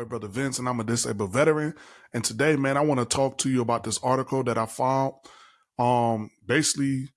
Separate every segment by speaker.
Speaker 1: Boy, Brother Vince, and I'm a disabled veteran. And today, man, I want to talk to you about this article that I found. Um, basically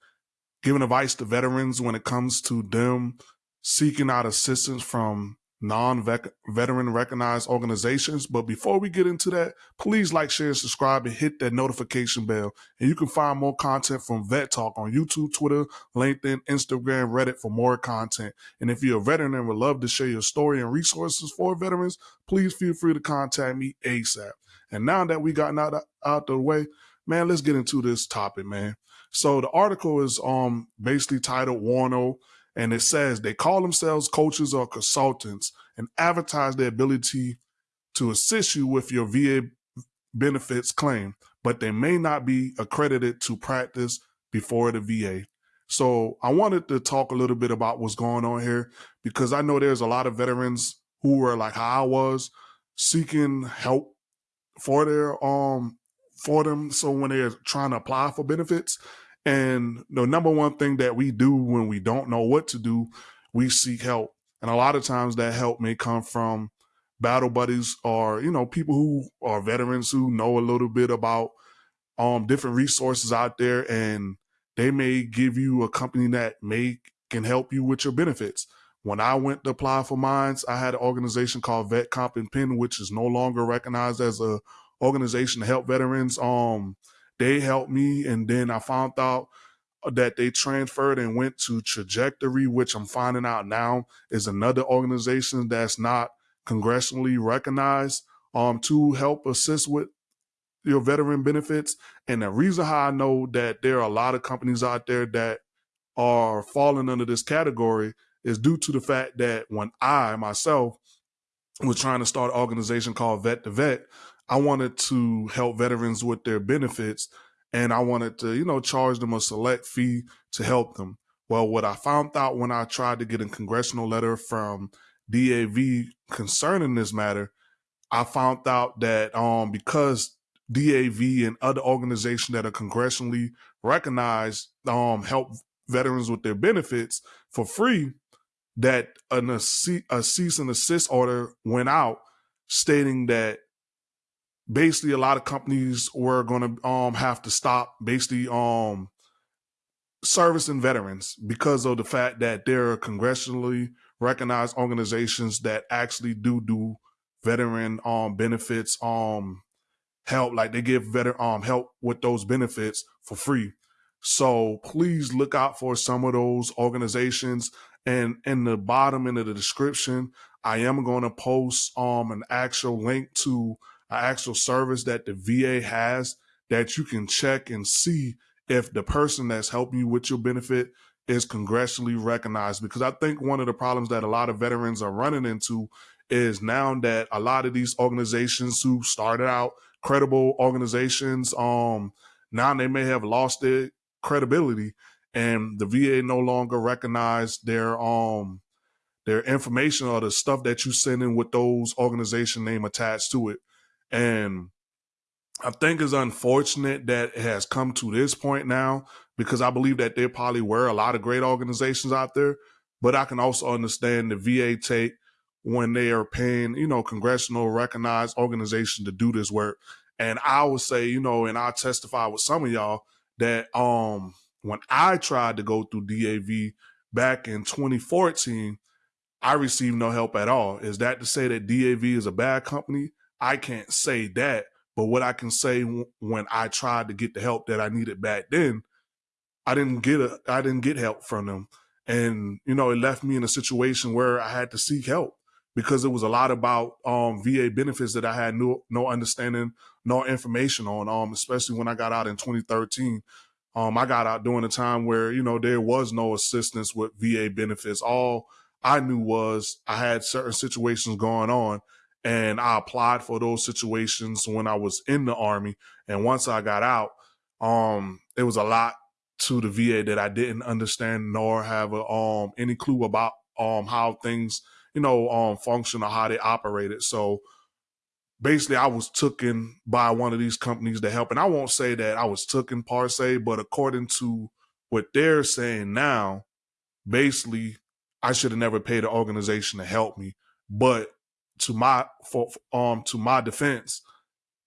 Speaker 1: giving advice to veterans when it comes to them seeking out assistance from non-veteran recognized organizations. But before we get into that, please like, share, subscribe, and hit that notification bell. And you can find more content from Vet Talk on YouTube, Twitter, LinkedIn, Instagram, Reddit for more content. And if you're a veteran and would love to share your story and resources for veterans, please feel free to contact me ASAP. And now that we gotten out, out the way, man, let's get into this topic, man. So the article is um basically titled Warno and it says they call themselves coaches or consultants and advertise their ability to assist you with your VA benefits claim, but they may not be accredited to practice before the VA. So I wanted to talk a little bit about what's going on here because I know there's a lot of veterans who were like how I was seeking help for their um for them so when they're trying to apply for benefits and the number one thing that we do when we don't know what to do, we seek help. And a lot of times that help may come from battle buddies or, you know, people who are veterans who know a little bit about um different resources out there and they may give you a company that may can help you with your benefits. When I went to apply for mines, I had an organization called Vet Comp and Pen, which is no longer recognized as a organization to help veterans. Um, they helped me, and then I found out that they transferred and went to Trajector, which I'm finding out now is another organization that's not congressionally recognized um, to help assist with your veteran benefits. And the reason how I know that there are a lot of companies out there that are falling under this category is due to the fact that when I myself was trying to start an organization called Vet to Vet, I wanted to help veterans with their benefits and I wanted to, you know, charge them a select fee to help them. Well, what I found out when I tried to get a congressional letter from DAV concerning this matter, I found out that um, because DAV and other organizations that are congressionally recognized um, help veterans with their benefits for free, that an, a, cease and assist order went out stating that basically a lot of companies were going to um have to stop basically um servicing veterans because of the fact that there are congressionally recognized organizations that actually do do veteran um benefits um help like they give veteran um help with those benefits for free. So please look out for some of those organizations. And in the bottom end of the description i am going to post um an actual link to actual service that the VA has that you can check and see if the person that's helping you with your benefit is congressionally recognized. Because I think one of the problems that a lot of veterans are running into is now that a lot of these organizations who started out credible organizations, um, now they may have lost their credibility and the VA no longer recognize their um their information or the stuff that you send in with those organization name attached to it. And I think it's unfortunate that it has come to this point now because I believe that there probably were a lot of great organizations out there, but I can also understand the VA take when they are paying, you know, congressional recognized organizations to do this work. And I would say, you know, and I testify with some of y'all that um when I tried to go through DAV back in 2014, I received no help at all. Is that to say that DAV is a bad company? I can't say that, but what I can say when I tried to get the help that I needed back then, I didn't get a, I didn't get help from them. And, you know, it left me in a situation where I had to seek help because it was a lot about um, VA benefits that I had no, no understanding, no information on, um, especially when I got out in 2013. Um, I got out during a time where, you know, there was no assistance with VA benefits. All I knew was I had certain situations going on and I applied for those situations when I was in the army. And once I got out, um, it was a lot to the VA that I didn't understand nor have a, um any clue about um how things you know um function or how they operated. So basically, I was taken by one of these companies to help, and I won't say that I was taken per se, but according to what they're saying now, basically, I should have never paid an organization to help me, but to my for um to my defense,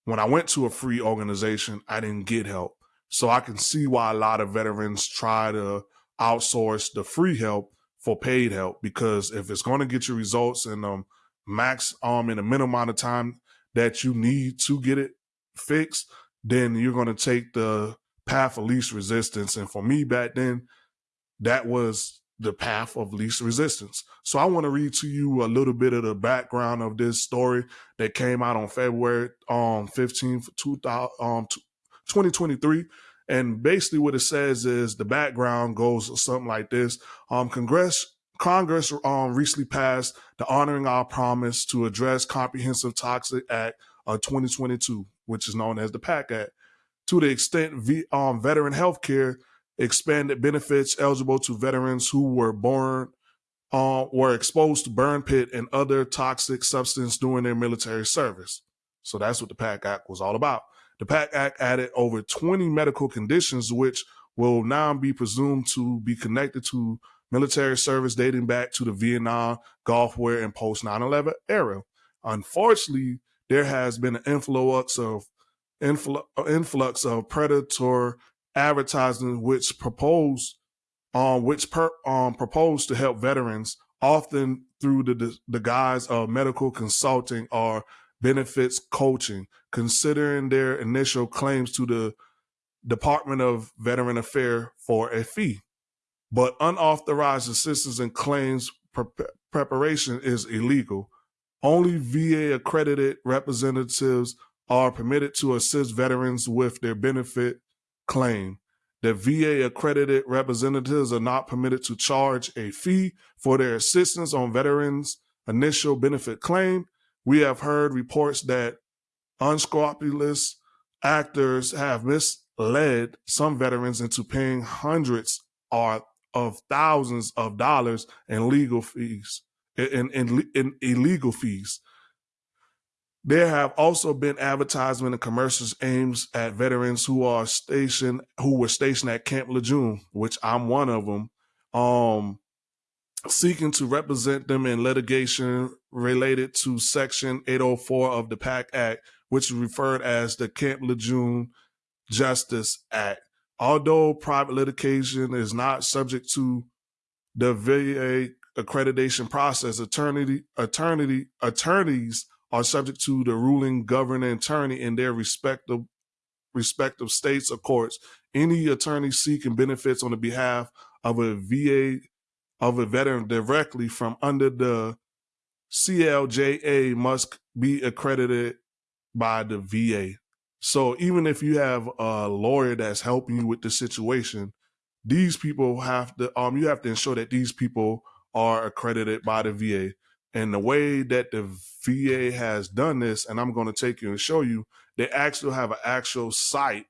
Speaker 1: when I went to a free organization, I didn't get help. So I can see why a lot of veterans try to outsource the free help for paid help because if it's going to get you results in um max um in a minimum amount of time that you need to get it fixed, then you're going to take the path of least resistance. And for me back then, that was the path of least resistance. So I want to read to you a little bit of the background of this story that came out on February um 15th, 2000, um, 2023. And basically what it says is the background goes something like this. Um, Congress, Congress um, recently passed the Honoring Our Promise to Address Comprehensive Toxic Act of 2022, which is known as the PACT Act. To the extent v, um, veteran health care expanded benefits eligible to veterans who were born uh, were exposed to burn pit and other toxic substance during their military service. So that's what the PACT Act was all about. The PACT Act added over 20 medical conditions, which will now be presumed to be connected to military service dating back to the Vietnam, Gulf War, and post 9 11 era. Unfortunately, there has been an influx of influx of predator advertising which proposed um, which per, um, propose to help veterans often through the, the guise of medical consulting or benefits coaching, considering their initial claims to the Department of Veteran Affairs for a fee. But unauthorized assistance and claims pre preparation is illegal. Only VA accredited representatives are permitted to assist veterans with their benefit claim. that VA accredited representatives are not permitted to charge a fee for their assistance on veterans' initial benefit claim. We have heard reports that unscrupulous actors have misled some veterans into paying hundreds or of thousands of dollars in legal fees, in, in, in illegal fees. There have also been advertisement and commercials aimed at veterans who are stationed, who were stationed at Camp Lejeune, which I'm one of them, um, seeking to represent them in litigation related to Section 804 of the PACT Act, which is referred as the Camp Lejeune Justice Act. Although private litigation is not subject to the VA accreditation process, attorney, attorney, attorneys are subject to the ruling governing attorney in their respective respective states or courts. Any attorney seeking benefits on the behalf of a VA of a veteran directly from under the CLJA must be accredited by the VA. So even if you have a lawyer that's helping you with the situation, these people have to um you have to ensure that these people are accredited by the VA. And the way that the VA has done this, and I'm going to take you and show you, they actually have an actual site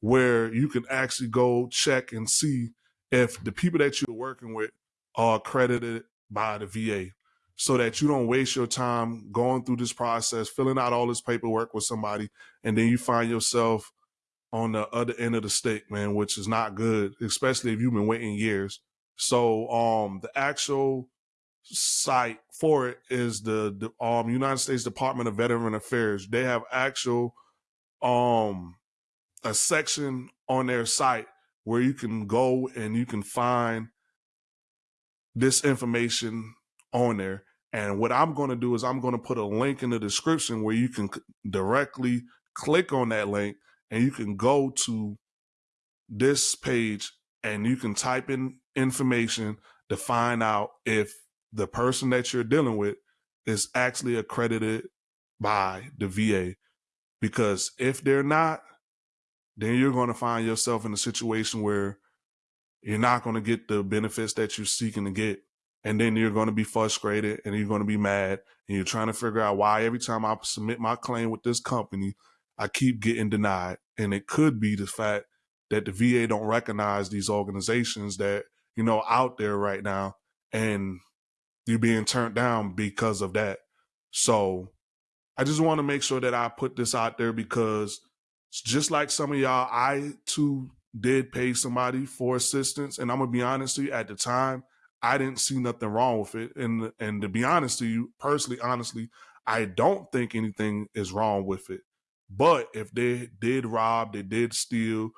Speaker 1: where you can actually go check and see if the people that you're working with are accredited by the VA so that you don't waste your time going through this process, filling out all this paperwork with somebody, and then you find yourself on the other end of the stick, man, which is not good, especially if you've been waiting years. So um the actual site for it is the, the um United States Department of Veteran Affairs. They have actual um a section on their site where you can go and you can find this information on there. And what I'm going to do is I'm going to put a link in the description where you can directly click on that link and you can go to this page and you can type in information to find out if the person that you're dealing with is actually accredited by the VA. Because if they're not, then you're going to find yourself in a situation where you're not going to get the benefits that you're seeking to get. And then you're going to be frustrated and you're going to be mad and you're trying to figure out why every time I submit my claim with this company, I keep getting denied. And it could be the fact that the VA don't recognize these organizations that, you know, out there right now. And you're being turned down because of that. So I just want to make sure that I put this out there because just like some of y'all, I too did pay somebody for assistance. And I'm gonna be honest to you, at the time, I didn't see nothing wrong with it. And and to be honest to you, personally, honestly, I don't think anything is wrong with it. But if they did rob, they did steal,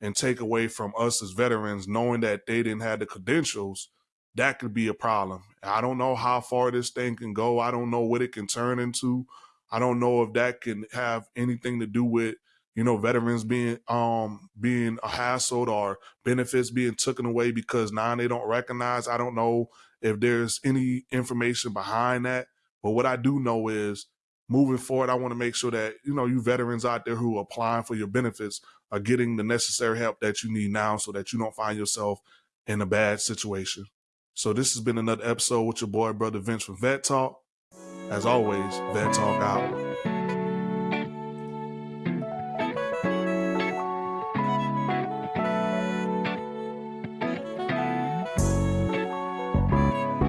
Speaker 1: and take away from us as veterans, knowing that they didn't have the credentials, that could be a problem. I don't know how far this thing can go. I don't know what it can turn into. I don't know if that can have anything to do with you know veterans being um being hassled or benefits being taken away because now they don't recognize. I don't know if there's any information behind that. But what I do know is moving forward, I want to make sure that, you know, you veterans out there who are applying for your benefits are getting the necessary help that you need now so that you don't find yourself in a bad situation. So this has been another episode with your boy, brother Vince from Vet Talk. As always, Vet Talk out.